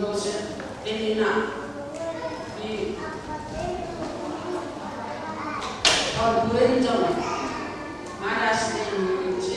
Joseph Elena y Orgullo Maras en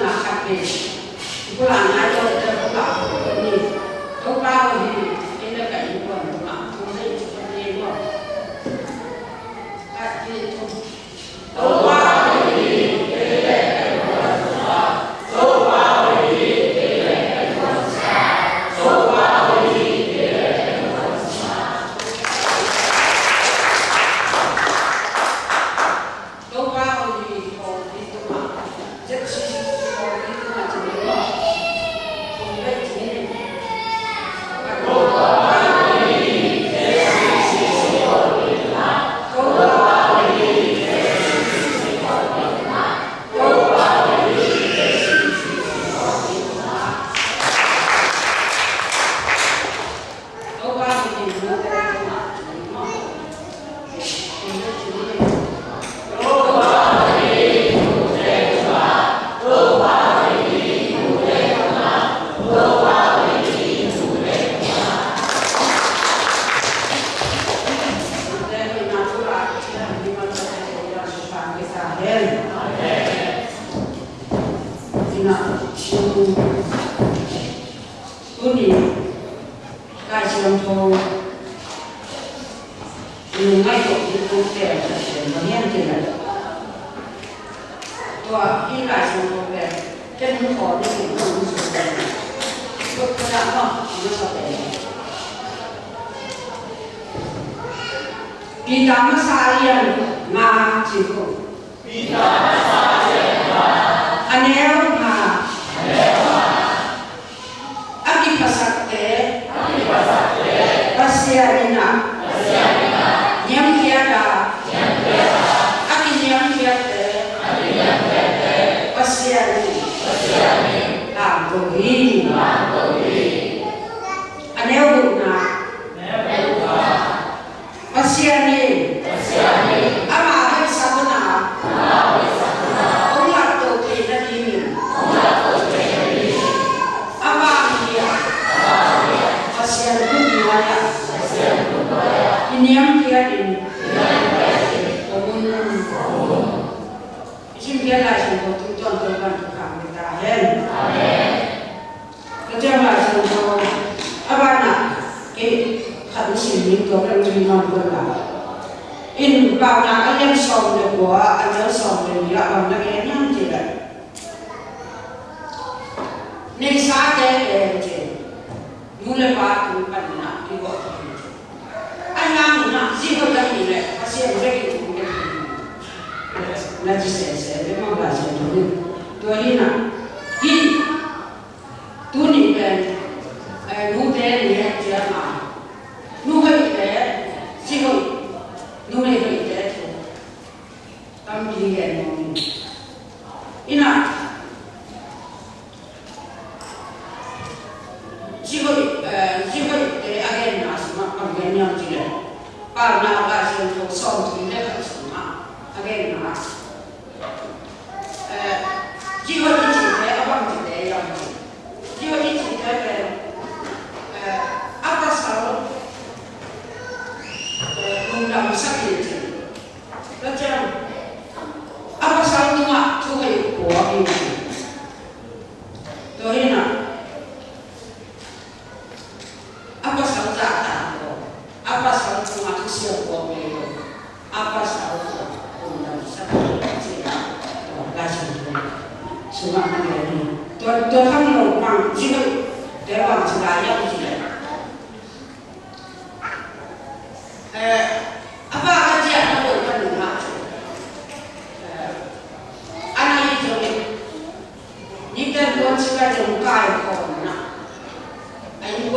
làm cặp này cô làm hai đôi cho cô bảo cô nhìn cô bao thì cái nơi cảnh của cô bảo cô thấy cô nhìn cô các kia thôi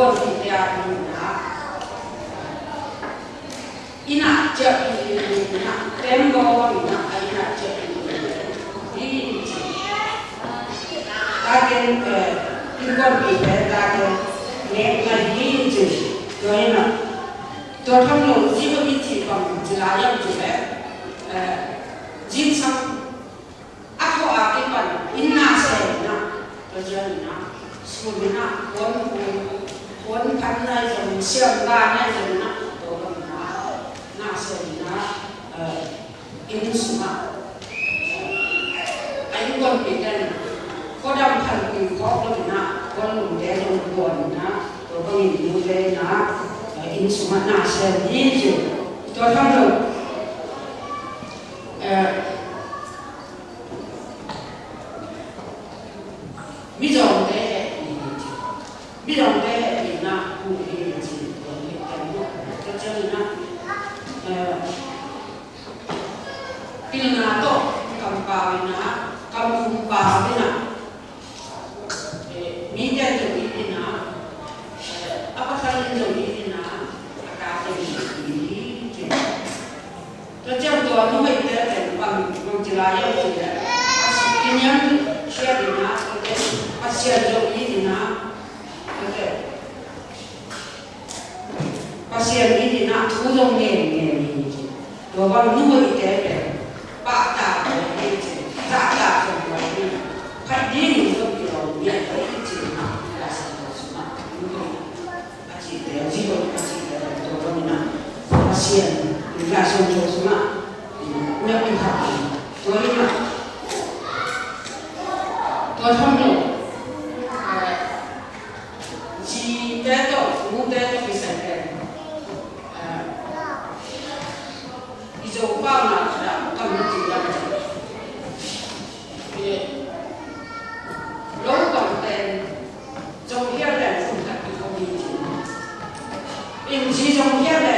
corsi di teatro inaccia pilina, tengorina inaccia pilina, dici, dagen incorpite, dagen nema dici, doina, dotam lo zivo dici in jilaya jile, jin sam, ako ake pan, inna se na, rajana, sumina, kon kon, 文坛那种盛大那种那都很拿那是拿呃因素嘛，哎，คนเป็นกันก็ดำพันปีก็คนนะคนหนุ่มแดงคนบนนะตัวก็มีมูเลนะอินสุมานาเซนนี่อยู่ตัวทั้งหมดเออ pinanato kampawina kamumpawina media jawina apa salah jawina akademi ini terjam tuan rumah itu dan pam menjelaya itu non è asia jawina pasien ini nak tolong ni ni ni. Dua orang dua itu mujer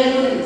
hay algo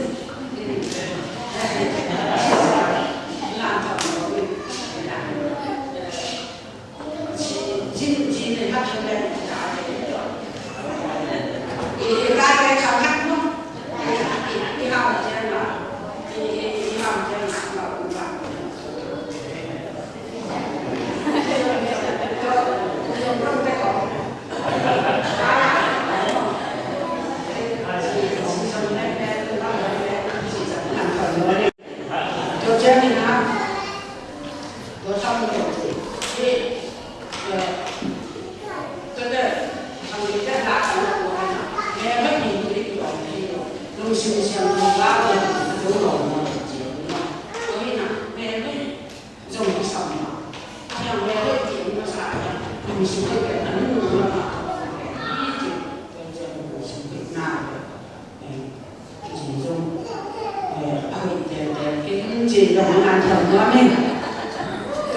ました。ダメ。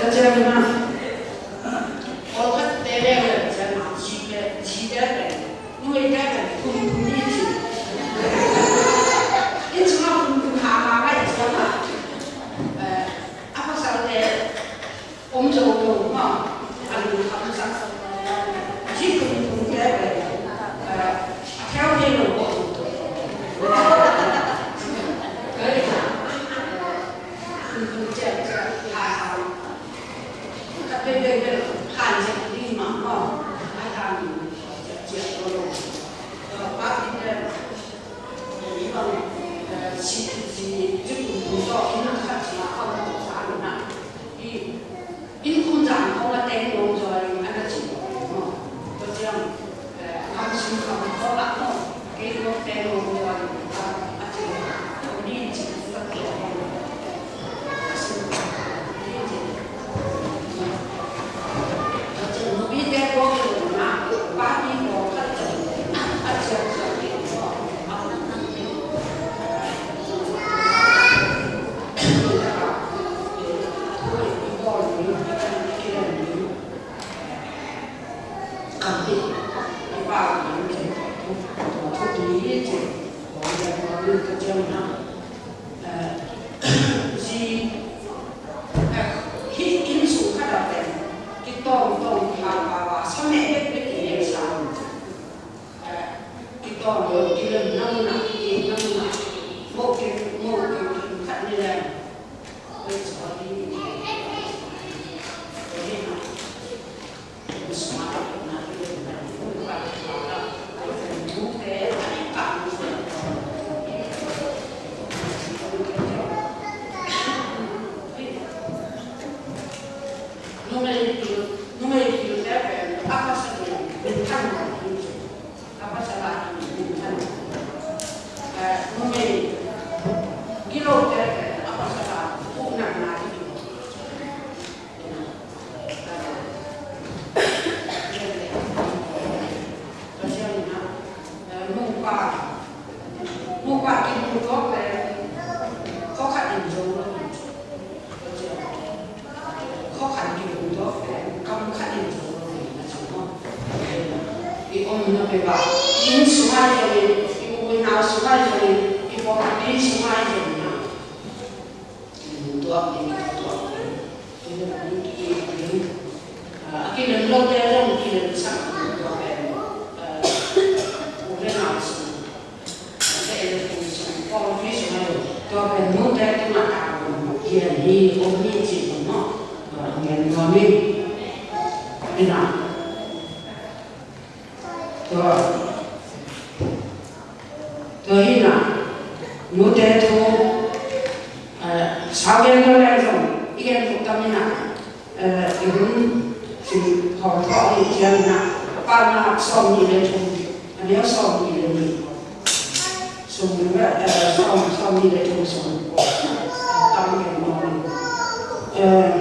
立ち上げます。You know, avendo ragione, io Avvendolenzon, igen utamina, igen, si harta i tjärna, panna somni le tog, men jag somni le ni. Som somni le tog som, tanken var.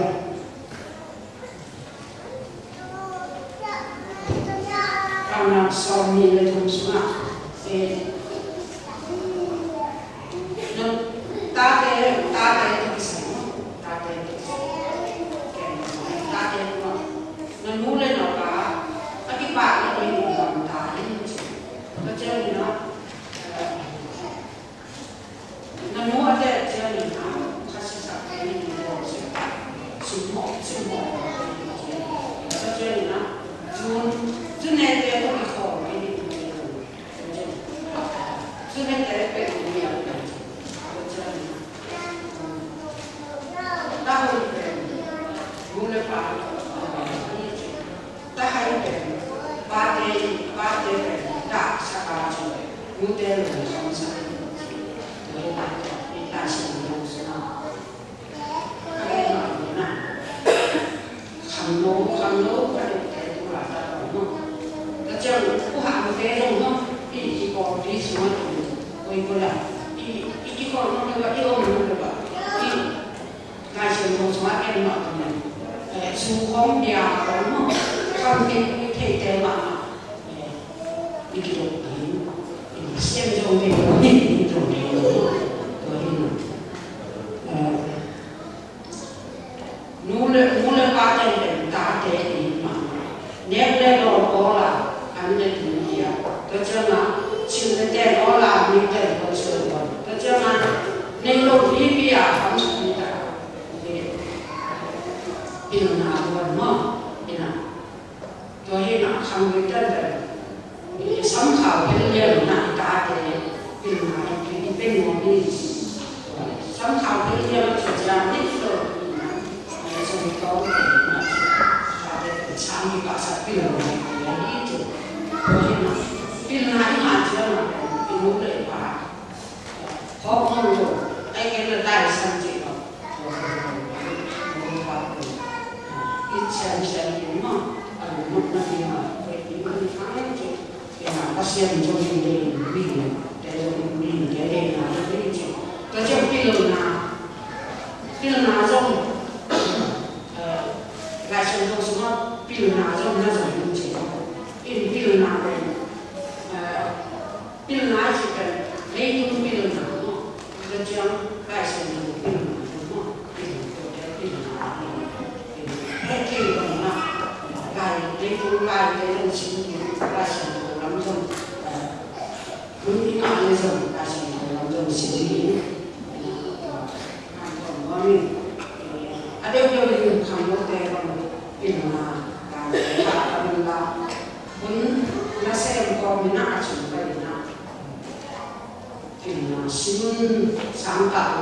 Muuten jos on saanut, niin pääsin nousemaan. Sanoo, sanoo, että tulla tavalla. Mutta se on kuhaa, mutta ei ole no, ilkikohti, suotu, voinko lähteä. Ilkikohti on hyvä, ilon hyvä. Naisen nousemaan ennaltaminen. Suuhon ja kolmo, kantin, teitä ei vaan. Ikiluokka. Amém. somehow being able to adapt to 좀 떠오르는 다들 잠이 가서 빌어오는 이야기 좀 보시면 빌는 한 마디로 빌어오는 거라 법원도 애기를 날 선지로 이천십이면 못나면 이건 상해지 그냥 아시안 조직들이 우리 대중 우리 대대나 우리 좀 도저히 빌어오는 noi abbiamo detto che sono molto in una parola una serie un po' minaccia in una sun santa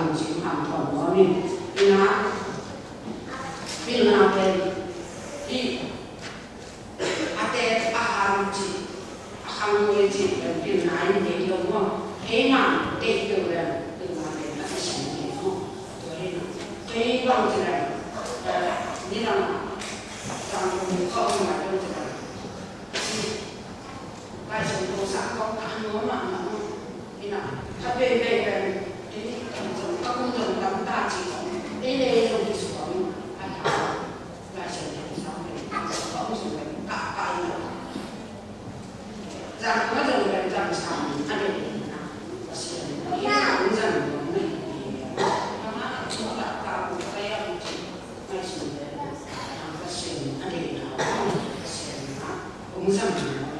공산주의와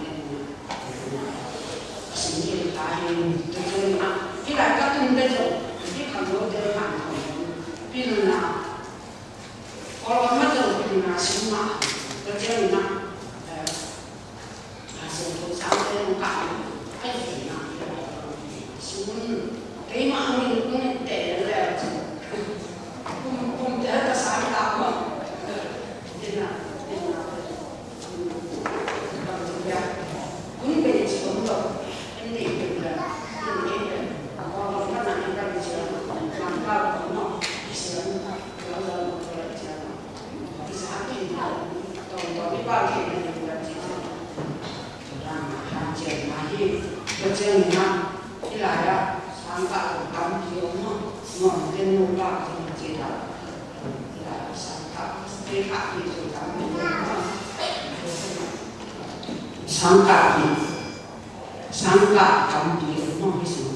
三个他们第一个弄什么？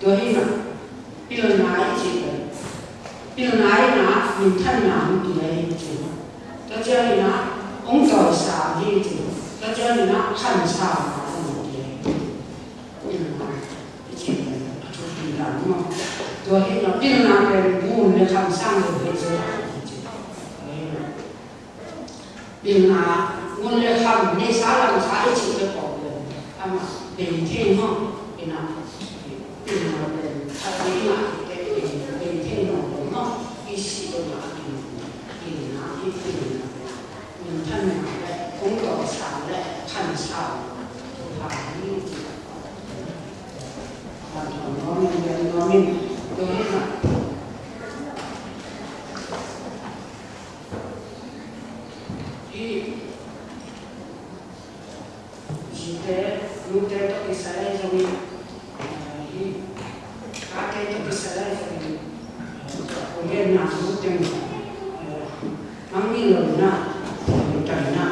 多一个，比如哪一节个？比如哪一哪？你太难的了，一个。他叫你哪？工作少的这个。他叫你哪？很少的这个。比如哪？一几个？他就是难嘛。多一个，比如哪个？不，你看上个月这个。比如哪？我那看你啥人啥一起的朋友，干嘛？dell'ingenuo e no, nasutenga amilona tana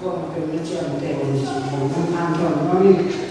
ko pemna để ko ngan thon ko ni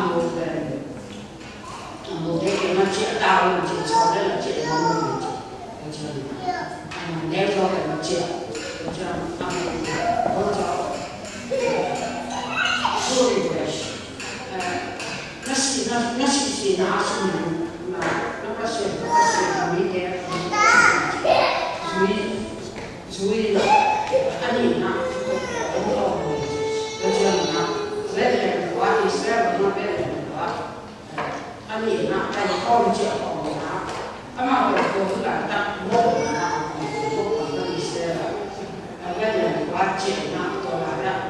German amo de amo de ke ma chi ta lo chi so de la chi mo mo ni to German amo ne lo ke ma chi to German amo ko to Sorry, Wish. Nasi, nasi, nasi, nasi, ma, 望见我们啊，阿妈我我是来当我们啊，我们做我们一些的，那个人我见啊，我来呀。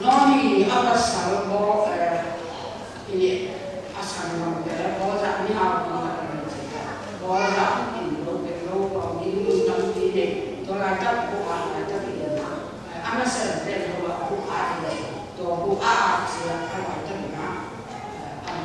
那你阿个三宝呃，一年阿三宝的菩萨你好，菩萨的菩萨，菩萨一路的路过，一路登梯的，都来这不怕来这边的嘛，阿妈是在这个不怕的，都不怕，只要他来。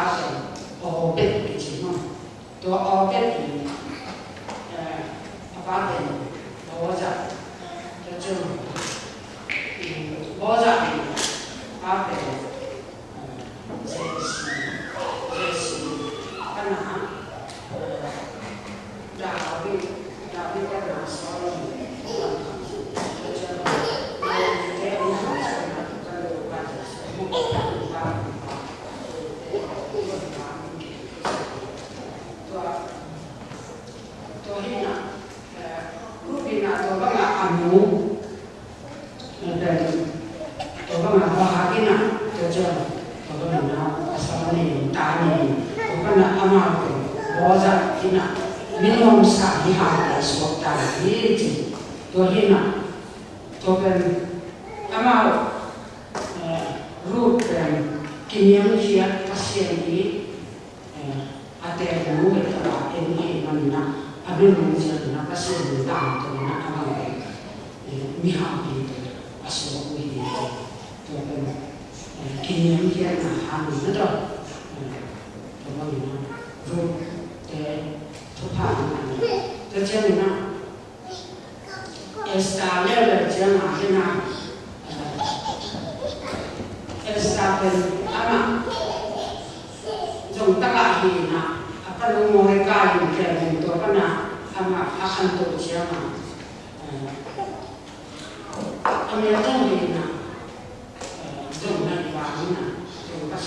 发生后壁的情况，都后壁的，呃，阿爸的老仔，就这么，嗯，老仔的阿，嗯，就是。llena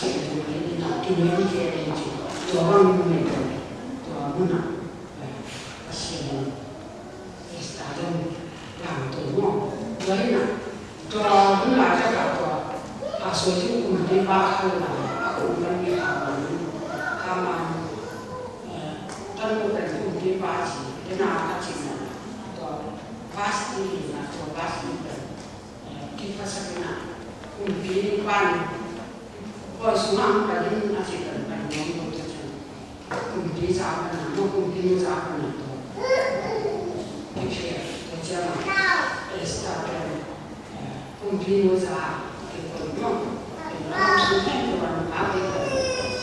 dùng bác sĩ dùng cái như nào kinh nghiệm kia thì chỉ cho bằng mình cho như nào bác sĩ está dùng làm tổ ngon đấy là cho những là cho cả cho à số chứ cũng đi ba hơn là cũng đang đi poi si manca di una cittadina di non compresa la non compresa la che c'era che è stata eh, compresa che poi no e cioè, eh, non si sente ma non aveva come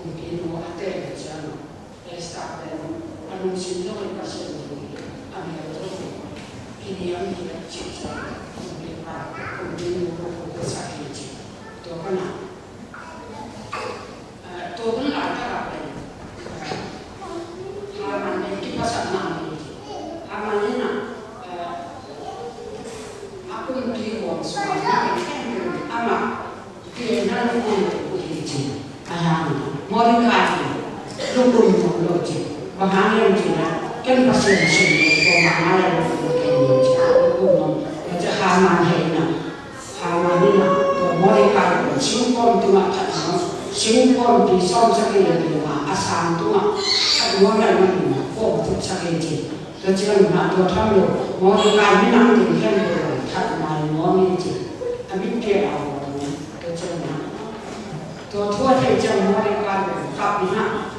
continuo a terra c'erano è stata è il passaggio a mia trovo che ne ha mia città cioè, compresa compresa Johanna. 못하고 몸까지 남들 힘들고 자꾸만 몸이지 함께 하고 어쩌나 또 도저히 좀 머리 가고 밥이나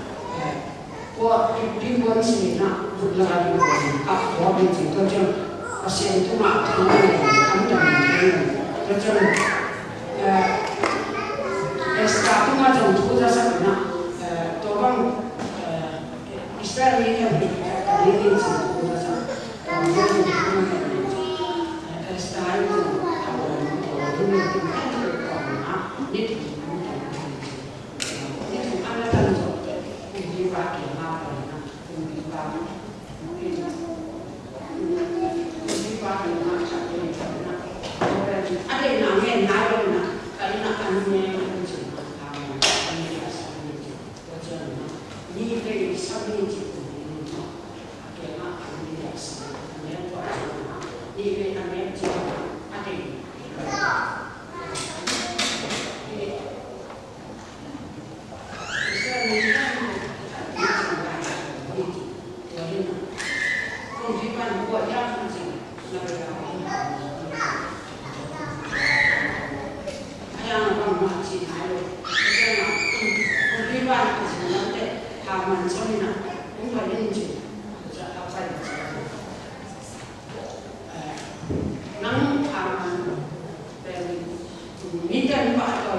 뭐 비원신이나 불러가지고 밥 먹는지 도좀 아시는 동안 동안에 감정이 도좀 에스타 동안 좀 도자사구나 또방 이스라엘이 되는 年龄层，我们。Esta árvore, ao Minha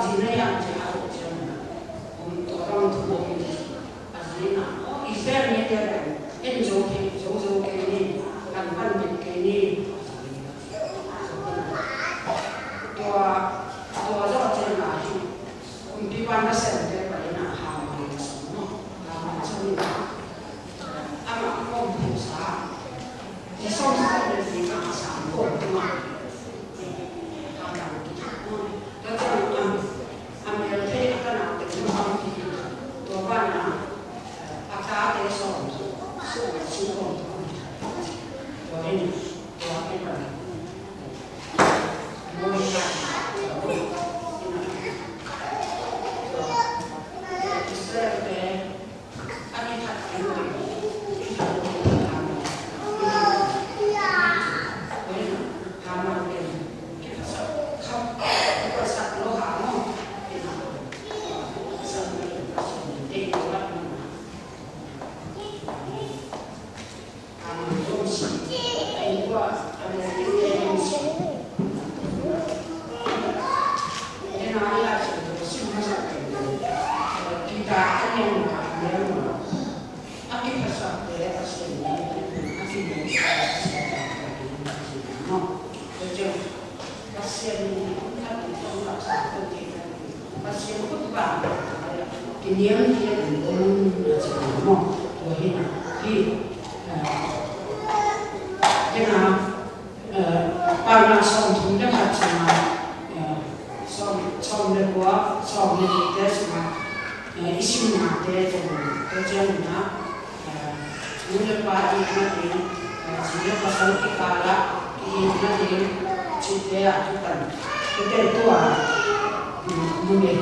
si no hi ha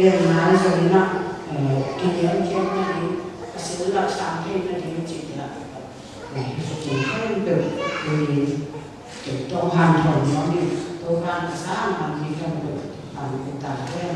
liền mà rồi nó thì nhớ kiếm nó đi sẽ lọt sáng thêm nó chỉ là này chỉ không được vì chúng tôi hoàn thành nó đi tôi hoàn sáng hoàn thì không được. Hoàn cũng tạm thế